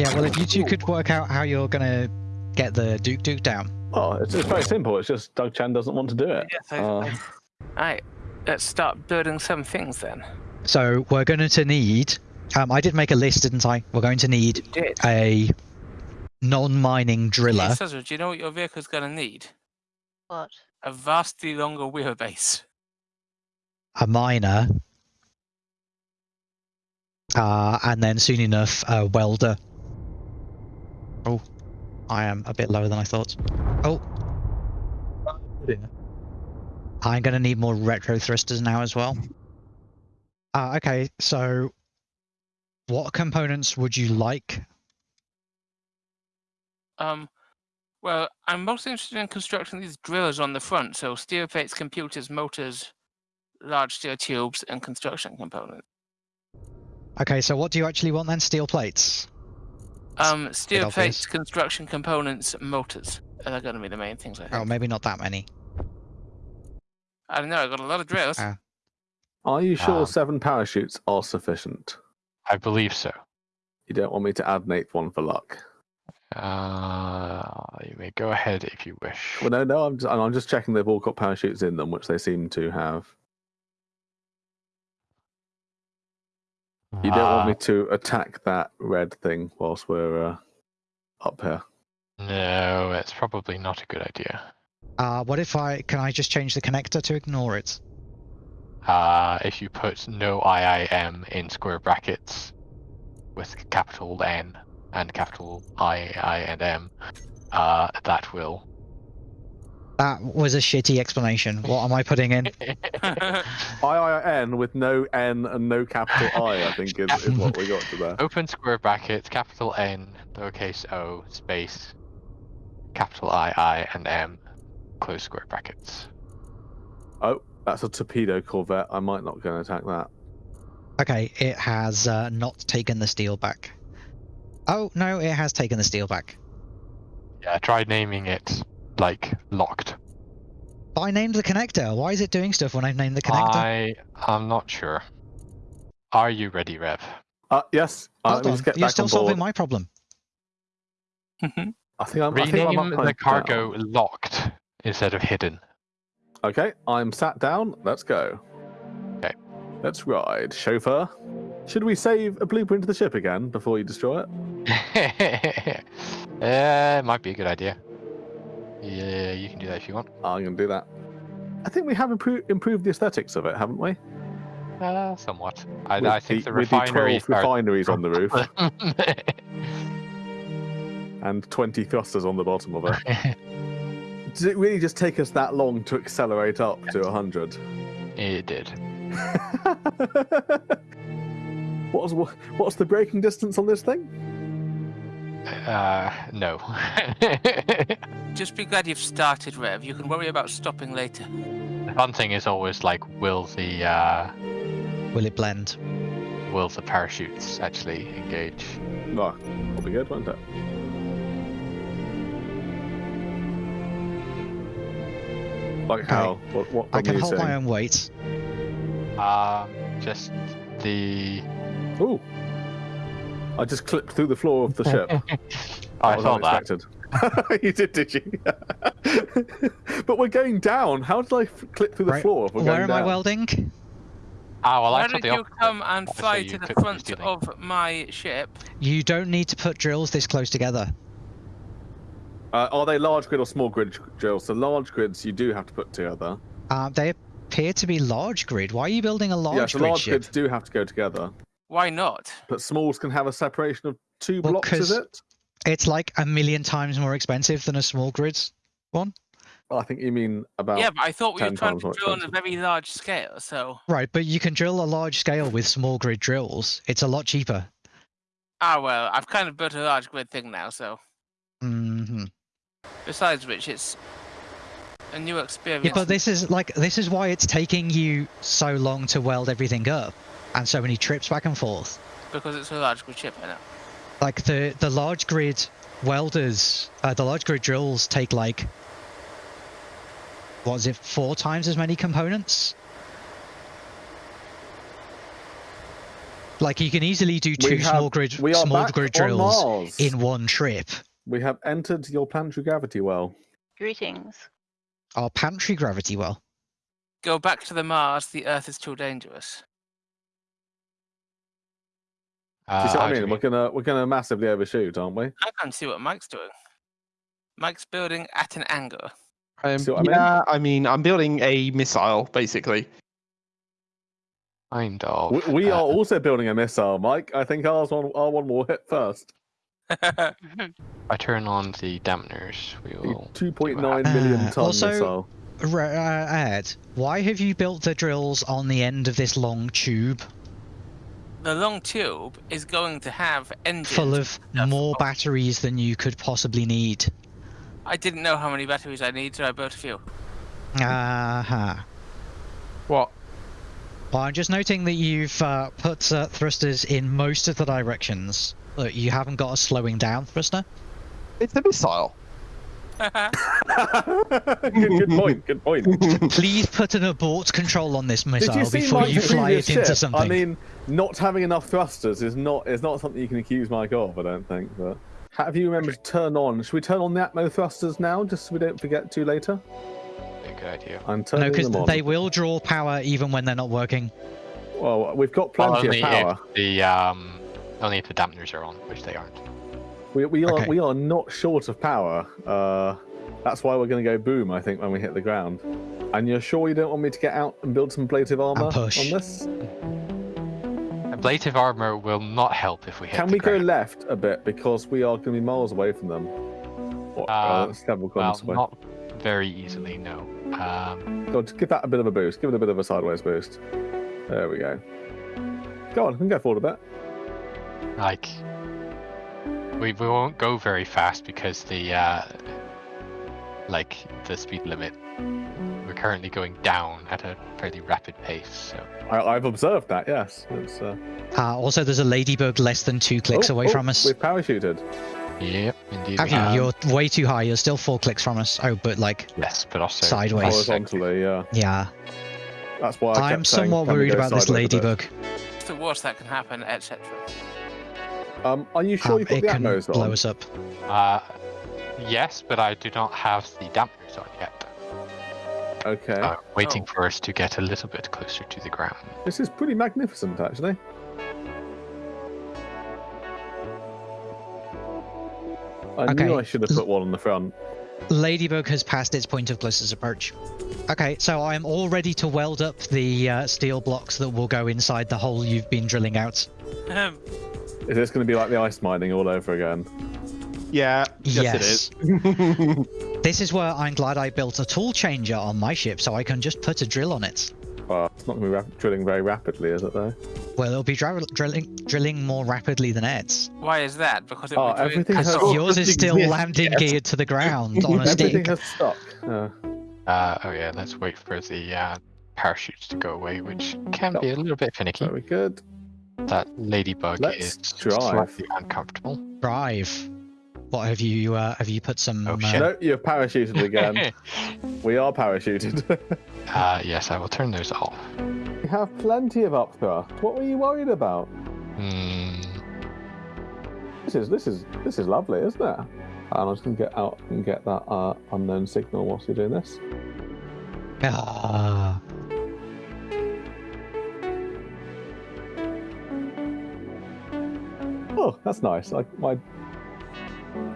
Yeah, well, if you two could work out how you're gonna get the Duke Duke down. Oh, it's, it's very simple. It's just Doug Chan doesn't want to do it. Yes, I, Uh, I, Alright, let's start building some things then. So we're going to need. Um, I did make a list, didn't I? We're going to need a non-mining driller. Hey, Cesar, do you know what your vehicle's going to need? What? A vastly longer wheelbase. a miner, uh, and then soon enough a welder. Oh, I am a bit lower than I thought. Oh, I'm going to need more retro thrusters now as well. Uh, okay, so what components would you like? Um, well, I'm most interested in constructing these drillers on the front, so steel plates, computers, motors, large steel tubes, and construction components. Okay, so what do you actually want then? Steel plates. Um, steel obvious. plates, construction components, motors. Are they going to be the main things I think. Oh, maybe not that many. I don't know. I've got a lot of drills. Ah. Are you sure Um, seven parachutes are sufficient? I believe so. You don't want me to add an eighth one for luck? Uh, you may go ahead if you wish. Well, no, no. I'm just, I'm just checking they've all got parachutes in them, which they seem to have. You don't want me Uh, to attack that red thing whilst we're uh, up here. No, it's probably not a good idea. Uh, what if I can I just change the connector to ignore it? Uh, if you put no IIM in square brackets with capital N and capital I, I, and M, uh, that will. That was a shitty explanation. What am I putting in? IIN with no N and no capital I, I think, is, is what we got to there. Open square brackets, capital N, lowercase o, space, capital I, I, and M, close square brackets. Oh, that's a torpedo corvette. I might not go and attack that. Okay, it has uh, not taken the steel back. Oh no, it has taken the steel back. Yeah, I tried naming it like locked. But I named the connector. Why is it doing stuff when I've named the connector? I I'm not sure. Are you ready, Rev? Uh, yes, uh, Hold let on, get you're still on solving my problem. I think I'm, I think I'm Rename upside the down. cargo locked instead of hidden. Okay, I'm sat down. Let's go. Okay. Let's ride. Chauffeur, should we save a blueprint of the ship again before you destroy it? uh, might be a good idea. Yeah, you can do that if you want. I'm going to do that. I think we have impro- improved the aesthetics of it, haven't we? Uh, somewhat. I, I think the, with refineries 12 are. refineries on the roof and 20 thrusters on the bottom of it. Did it really just take us that long to accelerate up to 100? it did. what's what's the braking distance on this thing? Uh, no. Just be glad you've started, Rev. You can worry about stopping later. the fun thing is always like, will the uh, Will it blend? will the parachutes actually engage? No, that'll be good, won't it? Like Okay. how? What? What? I can are you hold my own weight. Um, just the. Ooh! I just clipped through the floor of the ship. I was saw that. unexpected. you did, did you? but we're going down. How did I f- clip through the Right, floor if we're Where going am down? I welding? Ah, well, Why I thought did you opposite. come and fly to the front of my ship? You don't need to put drills this close together. Uh, are they large grid or small grid drills? So large grids you do have to put together. Uh, they appear to be large grid. Why are you building a large yeah, so grid large ship? grids do have to go together. Why not? But smalls can have a separation of two Well, blocks, is 'cause- it? It's like a million times more expensive than a small grid one. Well, I think you mean about. yeah, but I thought we were trying to more drill on a very large scale, so. Right, but you can drill a large scale with small grid drills. It's a lot cheaper. Ah, well, I've kind of built a large grid thing now, so. Mm hmm. Besides which, it's a new experience. Yeah, but this is like this is why it's taking you so long to weld everything up, and so many trips back and forth. Because it's a large grid ship, I know. Like the the large grid welders, uh, the large grid drills take like what is it, four times as many components? Like you can easily do We two have- small grid small grid drills in one trip. We have entered your planetary gravity well. Greetings. Our pantry gravity well. Go back to the Mars. The Earth is too dangerous. Do you Uh, see what I mean? we- We're gonna we're gonna massively overshoot, aren't we? I can't see what Mike's doing. Mike's building at an angle. Um, See what I mean? yeah, I mean, I'm building a missile basically. Kind of. We, we uh, are also building a missile, Mike. I think ours one our one will hit first. I turn on the dampeners. We will. two point nine million Uh, ton also- missile. Re- uh, Ed, why have you built the drills on the end of this long tube the long tube is going to have engines. full of more batteries than you could possibly need? I didn't know how many batteries I need, so I built a few. Aha. What? Well, I'm just noting that you've uh, put uh, thrusters in most of the directions. Look, you haven't got a slowing down thruster. It's a missile. Good, good point. Good point. Please put an abort control on this missile you before you fly previous it into ship? something. I mean, not having enough thrusters is not is not something you can accuse Mike of. I don't think. But have you remembered to turn on? Should we turn on the Atmo thrusters now, just so we don't forget to later? Good idea. I'm no, turning because them on. they will draw power even when they're not working. Well, we've got plenty only of power. if the um, only if the dampeners are on, which they aren't. We, we are Okay. we are not short of power. Uh, that's why we're going to go boom. I think when we hit the ground. And you're sure you don't want me to get out and build some plated armor push. on this? Ablative armor will not help if we hit Can the we go left a bit because we are going to be miles away from them? Or, uh, Um, several Well, away. not very easily, no. Um, Go on, just give that a bit of a boost. Give it a bit of a sideways boost. There we go. Go on, we can go forward a bit. like we, we won't go very fast because the uh, like the speed limit. We're currently going down at a fairly rapid pace, so I, I've observed that. Yes. It's, uh... Uh, also, there's a ladybug less than two clicks oh, away oh, from us. We've parachuted. yep, indeed. Have we you? have. You're way too high. You're still four clicks from us. Oh, but like, Yes, but also Sideways. Horizontally, yeah. yeah. That's why I I'm kept saying, somewhat worried about this sideways a bit? ladybug. It's the worst that can happen, etc. Um, are you sure Um, you put it the can Atmos blow us up. Uh, yes, but I do not have the dampers on yet. Okay. Uh, waiting Oh. for us to get a little bit closer to the ground. This is pretty magnificent, actually. I Okay. knew I should have put one on the front. Ladybug has passed its point of closest approach. Okay, so I'm all ready to weld up the uh, steel blocks that will go inside the hole you've been drilling out. Is this going to be like the ice mining all over again? Yeah. Yes. Yes, it is. This is where I'm glad I built a tool changer on my ship so I can just put a drill on it. Well, it's not going to be drilling very rapidly, is it, though? Well, it'll be dri- drilling drilling more rapidly than Ed's. Why is that? Because it Oh, will be doing- everything has- Oh, Yours is still exists, landing yes. geared to the ground on a Everything stick. has stuck. Yeah. Uh, oh yeah, let's wait for the uh, parachutes to go away, which can be a little bit finicky. Very good. That ladybug Let's is drive. slightly uncomfortable. Drive. What have you? Uh, have you put some? Oh, uh, shit. No, you've parachuted again. we are parachuted. uh, yes, I will turn those off. we have plenty of upthrust. What were you worried about? Hmm. This is this is this is lovely, isn't it? And I'm just gonna get out and get that uh, unknown signal whilst you're doing this. Ah. Oh, that's nice. Like my,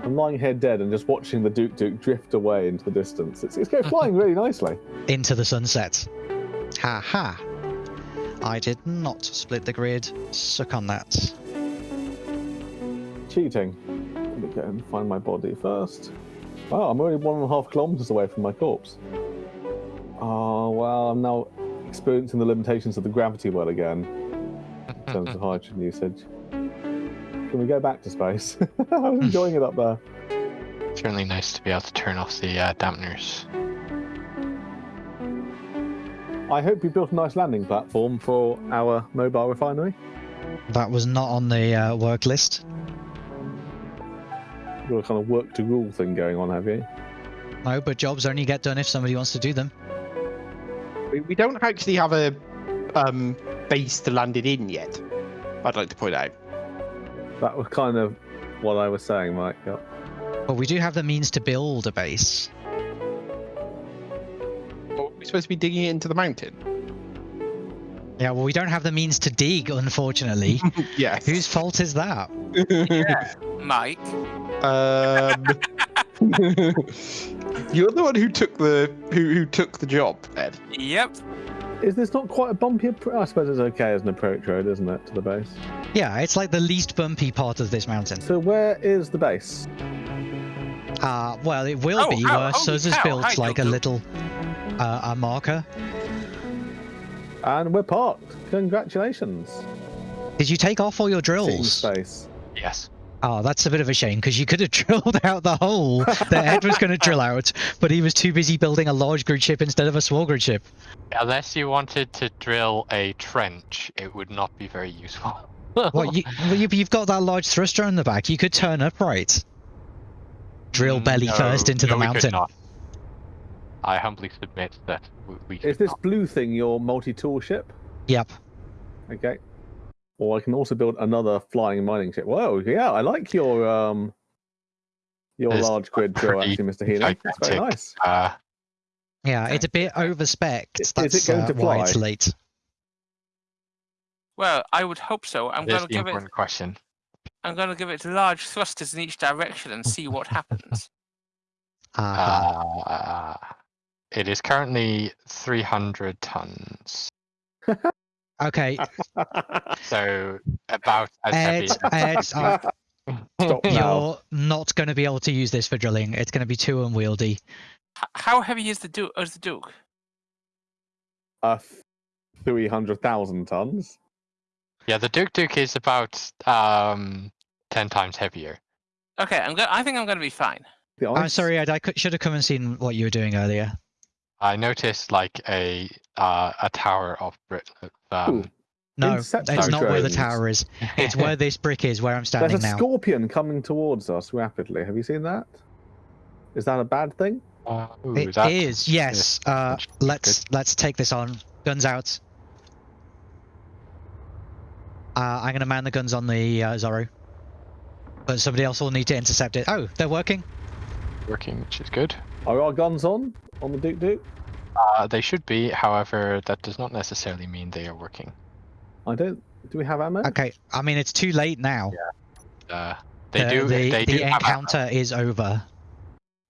I'm lying here dead and just watching the Duke Duke drift away into the distance. It's it's going flying really nicely. into the sunset. Ha ha. I did not split the grid. Suck on that. Cheating. Let me go and find my body first. Wow, I'm only one and a half kilometers away from my corpse. Oh well, I'm now experiencing the limitations of the gravity well again in terms of hydrogen usage. Can we go back to space? I was enjoying it up there. Certainly nice to be able to turn off the uh, dampeners. I hope you built a nice landing platform for our mobile refinery. That was not on the uh, work list. You've got a kind of work to rule thing going on, have you? No, but jobs only get done if somebody wants to do them. we, we don't actually have a um, base to land it in yet. I'd like to point out. That was kind of what I was saying, Mike. Yep. But we do have the means to build a base. Well, we're supposed to be digging it into the mountain. Yeah, well, we don't have the means to dig, unfortunately. yes. Whose fault is that? Mike. Um, you're the one who took the who who took the job, Ed. Yep. Is this not quite a bumpy approach? I suppose it's okay as an approach road, isn't it, to the base? Yeah, it's like the least bumpy part of this mountain. So where is the base? Uh, well, it will Oh, be how- where holy Suz has built hi, like a little uh, a marker. And we're parked. Congratulations. Did you take off all your drills? space. Yes. Oh, that's a bit of a shame because you could have drilled out the hole that Ed was going to drill out, but he was too busy building a large grid ship instead of a small grid ship. Unless you wanted to drill a trench, it would not be very useful. Well, you, well, you, you've got that large thruster in the back. You could turn upright. Drill Mm, belly no, first into no, the mountain. I humbly submit that we Is this not. blue thing your multi-tool ship? Yep. Okay. Or I can also build another flying mining ship. Whoa, yeah, I like your um your There's large grid drill, actually, Mr. Healy. That's very nice. Uh, Yeah, it's a bit over spec. Is it That's going uh, to why it's fly? late. Well, I would hope so. I'm gonna the give it. important question. I'm gonna give it large thrusters in each direction and see what happens. Uh-huh. Uh, it is currently 300 tons, okay, so about as heavy. Ed, as- Ed, uh, Stop now. you're not going to be able to use this for drilling. It's going to be too unwieldy. H- how heavy is the Duke? Is the Duke? Uh, 300,000 tons. Yeah, the Duke Duke is about um 10 times heavier. Okay, I'm go- I think I'm gonna be fine. The I'm sorry, Ed. I could, should have come and seen what you were doing earlier. I noticed like a uh, a tower of Brit. of, Um, No, Inception it's not where the tower is. It's where this brick is, where I'm standing There's a now. scorpion coming towards us rapidly. Have you seen that? Is that a bad thing? uh, ooh, It that is, yes. Uh, let's let's take this on. Guns out. Uh, I'm gonna man the guns on the uh, Zorro, but somebody else will need to intercept it. Oh, they're working. working, which is good. Are our guns on? On the Duke Duke? Uh, they should be, however, that does not necessarily mean they are working. I don't. Do we have ammo? Okay, I mean it's too late now. Uh, they the, do. The, they the do have ammo. encounter is over.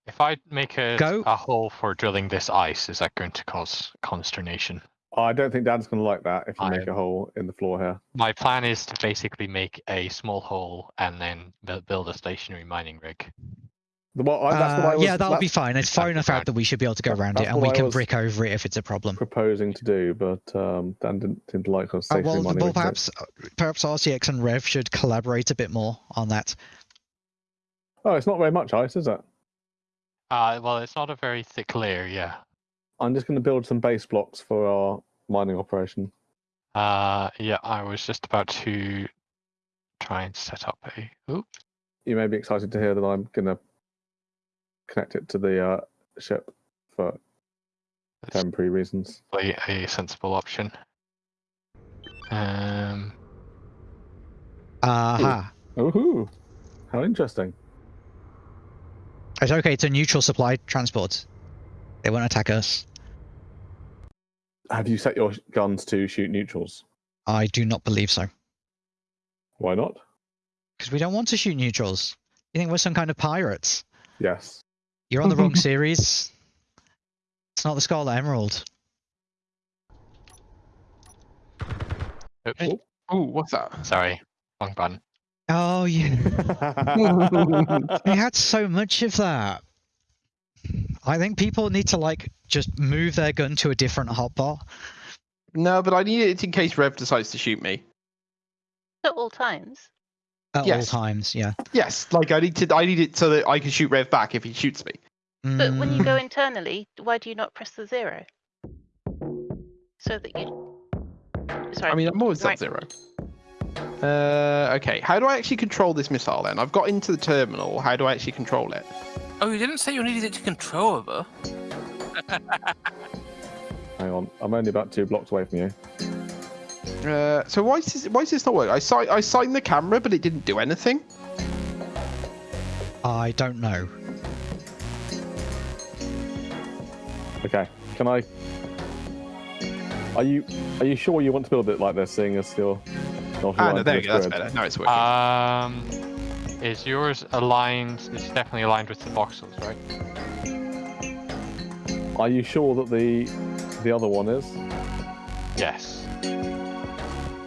If I make a Go. a hole for drilling this ice, is that going to cause consternation? I don't think Dan's going to like that if you make a hole in the floor here. My plan is to basically make a small hole and then build a stationary mining rig. The- Well, I, that's what Uh, I was yeah, that'll be fine. It's far enough out that we should be able to go around it, and we can brick over it if it's a problem. proposing to do, but um, Dan didn't, didn't like us Uh, well, mining well, rig, so- perhaps perhaps RCX and Rev should collaborate a bit more on that. Oh, it's not very much ice, is it? Uh, well, it's not a very thick layer, yeah. I'm just going to build some base blocks for our mining operation. Uh, yeah, I was just about to try and set up a. Oop. You may be excited to hear that I'm going to connect it to the uh, ship for That's temporary reasons. probably a sensible option. Um, Aha. Ooh, how interesting. It's okay. It's a neutral supply transport. They won't attack us. Have you set your guns to shoot neutrals? I do not believe so. Why not? Because we don't want to shoot neutrals. You think we're some kind of pirates? Yes. You're on the wrong series. It's not the Scarlet Emerald. oops, Hey. Ooh, what's that? sorry, wrong button. Oh, yeah. We had so much of that. I think people need to like just move their gun to a different hotbar. No, but I need it in case Rev decides to shoot me. At all times. At Yes. all times, yeah. Yes, like I need to. I need it so that I can shoot Rev back if he shoots me. But when you Mm, go internally, why do you not press the zero? So that you. Sorry. I mean, I'm always right. at zero. Uh, okay. How do I actually control this missile then? I've got into the terminal. How do I actually control it? Oh, you didn't say you needed it to control over. Hang on, I'm only about two blocks away from you. Uh, so why is this, why is this not working? I si- I signed the camera, but it didn't do anything. I don't know. Okay, can I? Are you are you sure you want to build it like this, seeing as you're not Ah, no, there you go. That's better. Now it's working. Um, is yours aligned? It's definitely aligned with the voxels, right? Are you sure that the the other one is? Yes.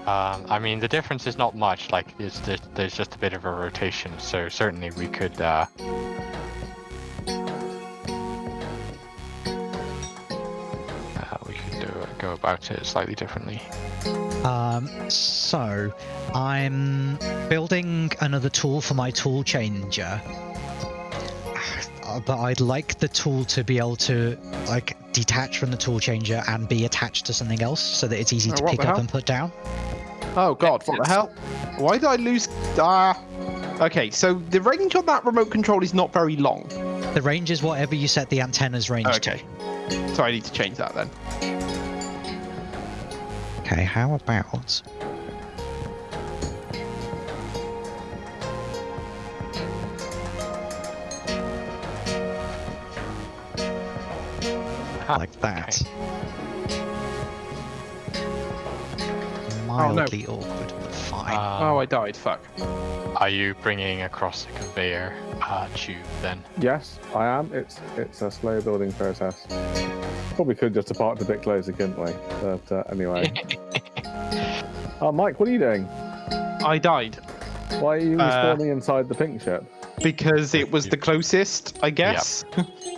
Um, I mean, the difference is not much. Like, it's just, there's just a bit of a rotation, so certainly we could. Uh, about it slightly differently. Um, so I'm building another tool for my tool changer. Uh, But I'd like the tool to be able to like detach from the tool changer and be attached to something else so that it's easy Oh, to what pick up hell? and put down. oh god, what the hell? Why did I lose? Ah. Okay, so the range on that remote control is not very long. The range is whatever you set the antenna's range Okay. So I need to change that then. Okay, how about Ah, like that? Oh, no. Mildly awkward, fine. Um, oh, I died. Fuck. Are you bringing across the conveyor uh, tube then? Yes, I am. It's it's a slow building process. Probably could just have parked a bit closer, couldn't we? But uh, anyway. uh, Mike, what are you doing? I died Why are you Uh, spawning inside the pink ship? because it was the closest, I guess. Ha!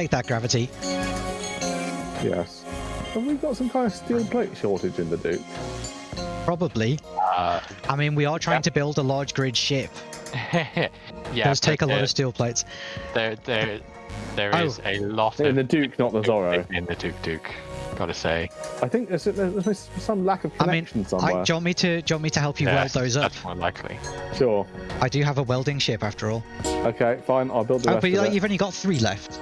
Take that, gravity. Yes. Have we got some kind of steel plate shortage in the Duke? Probably. Uh, I mean, we are trying Yeah. to build a large grid ship. yeah, It does take a lot of steel plates. There, there, there Oh. is a lot In of the Duke, not the Zorro. in the Duke Duke. Gotta say, I think there's, there's some lack of I mean, connection I, somewhere. do you want me to? Do you want me to help you yeah, weld those up? That's more likely. Sure. I do have a welding ship after all. Okay, fine. I'll build the Oh, rest but of like, it. you've only got three left.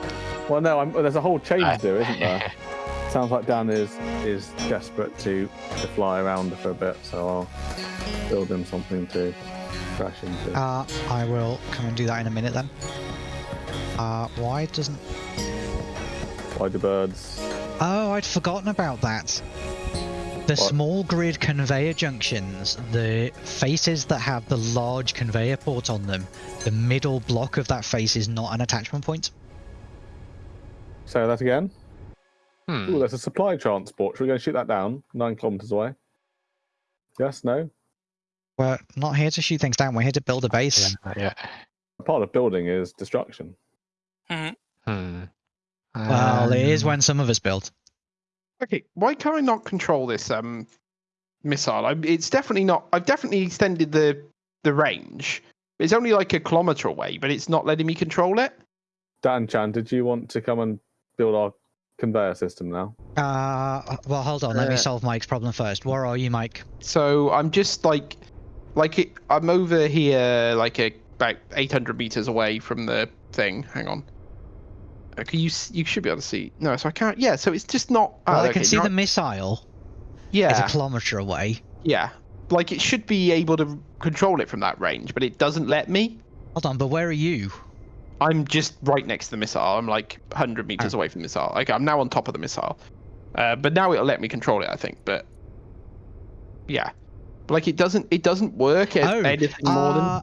Well, no, I'm, there's a whole chain to do, isn't there? Sounds like Dan is is desperate to to fly around for a bit, so I'll build him something to crash into. Uh, I will come and do that in a minute then. Uh, why doesn't? Why do birds? Oh, I'd forgotten about that. The What? small grid conveyor junctions, the faces that have the large conveyor port on them, the middle block of that face is not an attachment point. Say that again. Hmm. Ooh, there's a supply transport. Should we go and shoot that down? Nine kilometers away. Yes. No. We're not here to shoot things down. We're here to build a base. Yeah, yeah. Part of building is destruction. Hmm. Well, it is Um, when some of us build. Okay, why can I not control this um missile? I, it's definitely not. I've definitely extended the the range. It's only like a kilometer away, but it's not letting me control it. Dan Chan, did you want to come and build our conveyor system now? Uh, well, hold on. Let me Uh, solve Mike's problem first. Where are you, Mike? So I'm just like, like it, I'm over here, like a, about 800 meters away from the thing. Hang on. Okay, you you should be able to see. No, so I can't. Yeah, so it's just not. Well, oh, I okay, can see now- the missile Yeah, It's a kilometer away. yeah. Like it should be able to control it from that range, but it doesn't let me. Hold on, but where are you? I'm just right next to the missile. I'm like 100 meters away from the missile. Like I'm now on top of the missile. Uh, but now it'll let me control it, I think. But yeah, like it doesn't. It doesn't work at Oh, anything more than. uh,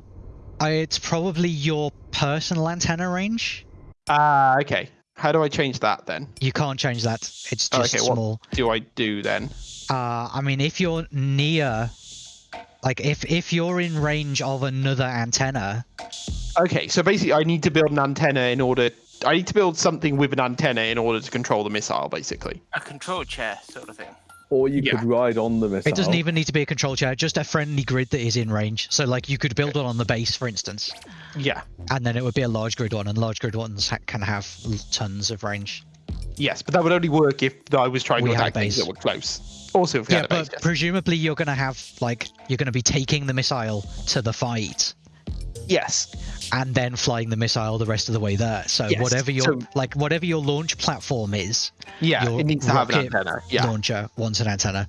uh, it's probably your personal antenna range. Ah, okay. How do I change that then? You can't change that. It's Oh, just okay, what- small. Do I do then? Uh, I mean, if you're near, like if if you're in range of another antenna, Okay, so basically, I need to build an antenna in order. I need to build something with an antenna in order to control the missile, basically. A control chair sort of thing. Or you Yeah. could ride on the missile. it doesn't even need to be a control chair. Just a friendly grid that is in range. So like you could build one on the base, for instance, Yeah. and then it would be a large grid one, and large grid ones ha- can have tons of range. Yes, but that would only work if I was trying We to had attack things base. that were close. Also, if we Yeah, had a base, but yes. presumably you're gonna have like you're gonna be taking the missile to the fight yes. and then flying the missile the rest of the way there. So Yes, whatever your so- like whatever your launch platform is, Yeah, your it needs to have an antenna. Yeah. launcher wants an antenna.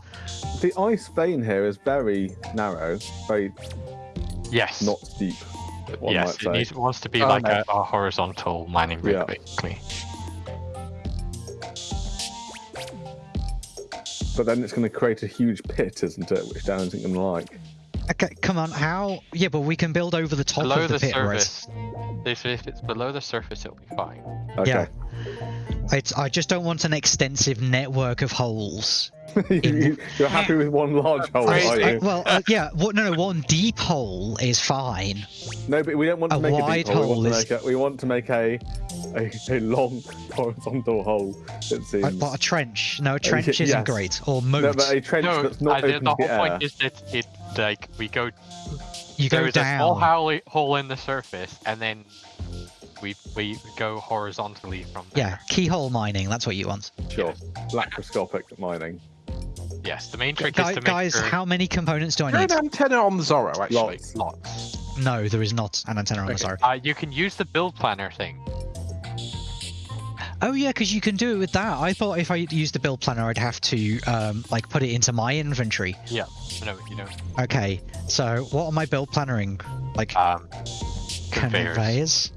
The ice vein here is very narrow, very Yes. not deep. One yes, might it say. needs, wants to be Oh, like no. a, a horizontal mining rig, Yeah. basically. But then it's going to create a huge pit, isn't it? Which Dan isn't going to like. Okay, come on, how? Yeah, but we can build over the top below of the, the pit, right? surface, if, if it's below the surface, it'll be fine. Okay. Yeah. It's I just don't want an extensive network of holes. You- You're happy with one large hole, I- are I- you? well, uh, yeah, what, no, no, one deep hole is fine. No, but we don't want to a make a wide deep hole. We hole want, to make a, we want to make a a, a long horizontal hole. It seems. Like, what a trench? No, a trench isn't great. Or moat. no, but a trench No, that's not uh, the, open the to whole air. point is that it like we go you go there is a small down. hole, hole in the surface, and then we we go horizontally from there. Yeah, keyhole mining. That's what you want. Sure. Laparoscopic mining. Yes, the main trick Guy- is to make guys, sure how many components do I need? an antenna on the Zorro, actually. Lots. lots. No, there is not an antenna on the Okay. Zorro. Uh, you can use the build planner thing. Oh yeah, because you can do it with that. I thought if I used the build planner, I'd have to um, like put it into my inventory. Yeah, no, you know, Okay, so what am I build plannering? Like um, conveyors. conveyors?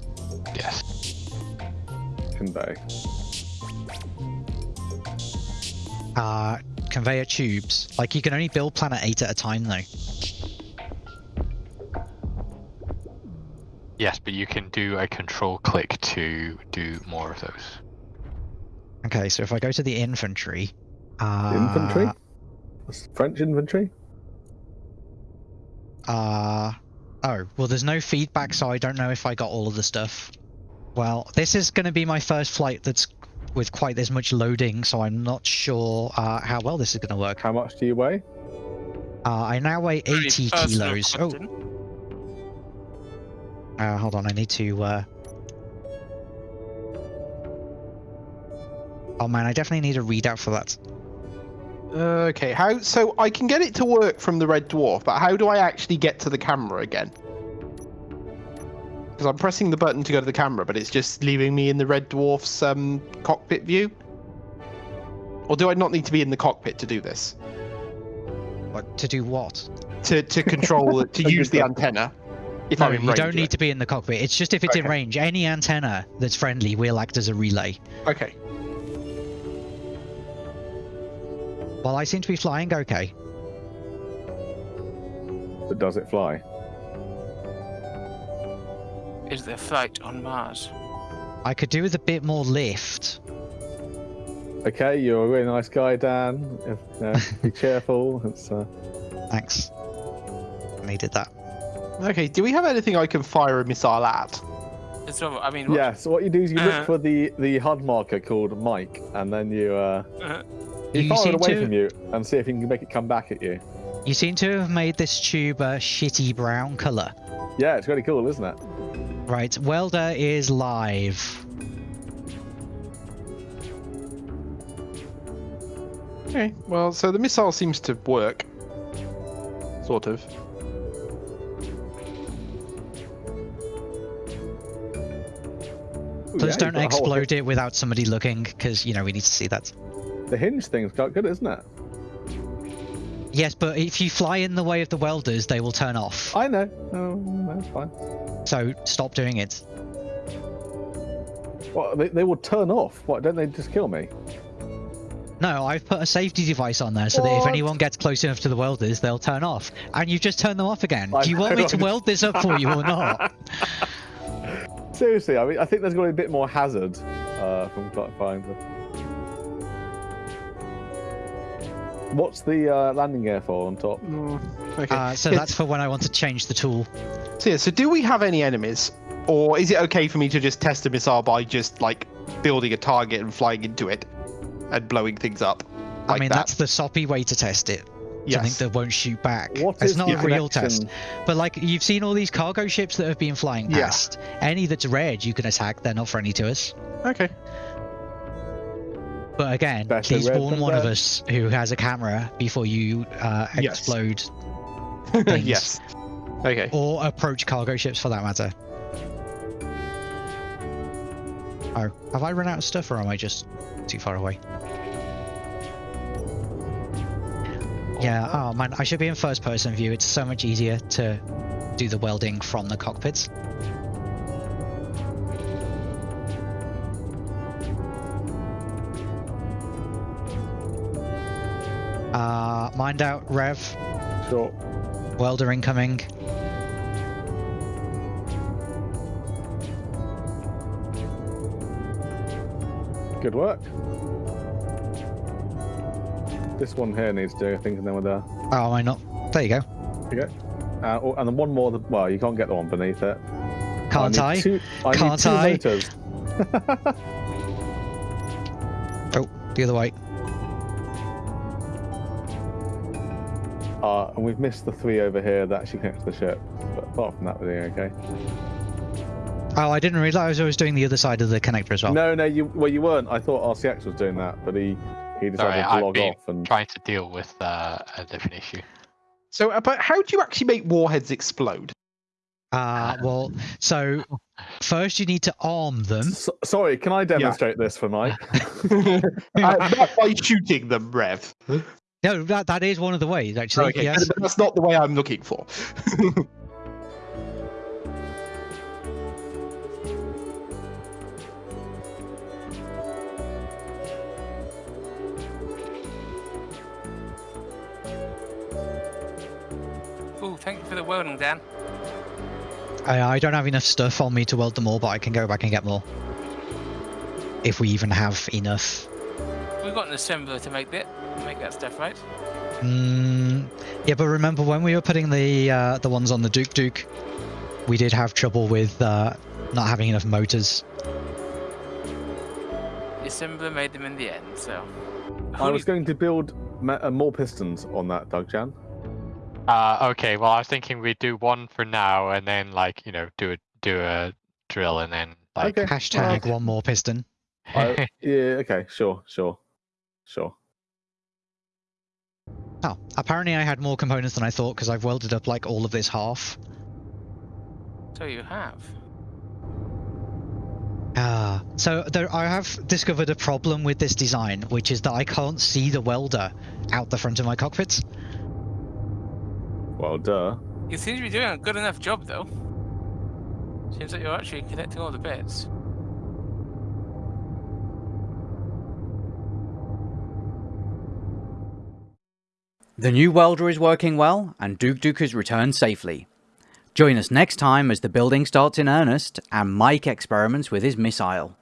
Yes. Convey. Uh, conveyor tubes. Like you can only build Planet eight at a time though. Yes, but you can do a control click to do more of those. Okay, so if I go to the infantry, uh, Infantry? That's French infantry? Uh, oh, well, there's no feedback, so I don't know if I got all of the stuff. Well, this is going to be my first flight that's with quite this much loading, so I'm not sure uh, how well this is going to work. How much do you weigh? Uh, I now weigh 80 personal kilos. Oh, uh, hold on, I need to. Uh... Oh man, I definitely need a readout for that. Okay, how? So I can get it to work from the red dwarf, but how do I actually get to the camera again? Because I'm pressing the button to go to the camera, but it's just leaving me in the red dwarf's um, cockpit view. Or do I not need to be in the cockpit to do this? What, to do what? To to control to use the antenna? If No, you don't need it. to be in the cockpit. It's just if it's in range. Any antenna that's friendly will act as a relay. Okay. Well, I seem to be flying okay. But does it fly? Is there flight on Mars? I could do with a bit more lift. Okay, you're a really nice guy, Dan. If, uh, be cheerful. It's, uh, Thanks. I needed that. Okay. Do we have anything I can fire a missile at? It's over. I mean, what, yeah, so what you do is you look Uh. for the, the HUD marker called Mike, and then you uh, uh, you, You fire it away to- from you and see if you can make it come back at you. You seem to have made this tube a shitty brown colour. Yeah, it's really cool, isn't it? Right, welder is live. Okay. Well, so the missile seems to work. Sort of. Please yeah, don't you've got a whole explode it without somebody looking, because, you know, we need to see that. The hinge thing's quite good, isn't it? Yes, but if you fly in the way of the welders, they will turn off. I know. Oh, no, it's fine. So stop doing it. What, they, they will turn off. What, don't they just kill me? No, I've put a safety device on there so that if anyone gets close enough to the welders, they'll turn off. And you've just turned them off again. I Do you want me to weld this up for you or not? Seriously, I mean, I think there's going to be a bit more hazard uh, from Finder. What's the uh, landing gear for on top? Okay. Uh, so Yeah, that's for when I want to change the tool. So yeah, so do we have any enemies, or is it okay for me to just test a missile by just like building a target and flying into it and blowing things up? I mean, that? that's the soppy way to test it. Something yes. that won't shoot back. What it's is not the a real test. But like you've seen all these cargo ships that have been flying Yeah. past. Any that's red, you can attack. They're not friendly to us. Okay. But again, Better please warn than one of us who has a camera before you uh, explode Things. yes. Okay. or approach cargo ships for that matter. Oh, have I run out of stuff or am I just too far away? Yeah, oh man, I should be in first person view. It's so much easier to do the welding from the cockpits. Uh, mind out, Rev. Sure. Welder incoming. Good work. This one here needs doing, I think, and then we're there. Oh, am I not? There you go. There you go. Uh, oh, and then one more. Well, you can't get the one beneath it. Can't need I? Two, I Can't I? Oh, the other way. And we've missed the three over here that actually connect to the ship. But apart from that, we're doing okay. Oh, I didn't realize I was doing the other side of the connector as well. No, no, you well, you weren't. I thought RCX was doing that, but he he decided Sorry, to log off and. trying to deal with uh, a different issue. So, uh, but how do you actually make warheads explode? Uh, well, so first you need to arm them. S- sorry, can I demonstrate this for Mike? uh, not by shooting them, Rev. No, that that is one of the ways actually. Okay, yes. but that's not the way I'm looking for. Ooh, thank you for the welding, Dan. I, I don't have enough stuff on me to weld them all, but I can go back and get more. If we even have enough. We've got an assembler to make that, make that stuff, right? Mm, yeah, but remember when we were putting the uh, the ones on the Duke Duke, we did have trouble with uh, not having enough motors. The assembler made them in the end, so. I was going to build ma- uh, more pistons on that, Doug Jan. Uh, okay, well, I was thinking we'd do one for now, and then like you know do a do a drill, and then like Okay. Hashtag one more piston. I, yeah, okay, sure, sure, sure. Oh, apparently I had more components than I thought because I've welded up like all of this half. So you have. Ah, so there, I have discovered a problem with this design, which is that I can't see the welder out the front of my cockpits. Well, duh. You seem to be doing a good enough job, though. Seems like you're actually connecting all the bits. The new welder is working well, and Duke Duke has returned safely. Join us next time as the building starts in earnest and Mike experiments with his missile.